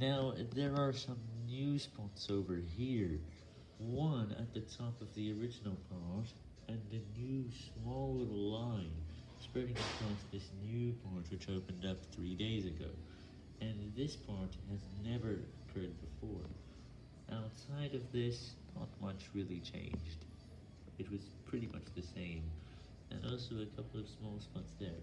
Now, there are some new spots over here. One at the top of the original part, and a new small little line spreading across this new part which opened up three days ago. And this part has never occurred before. Outside of this, not much really changed. It was pretty much the same, and also a couple of small spots there.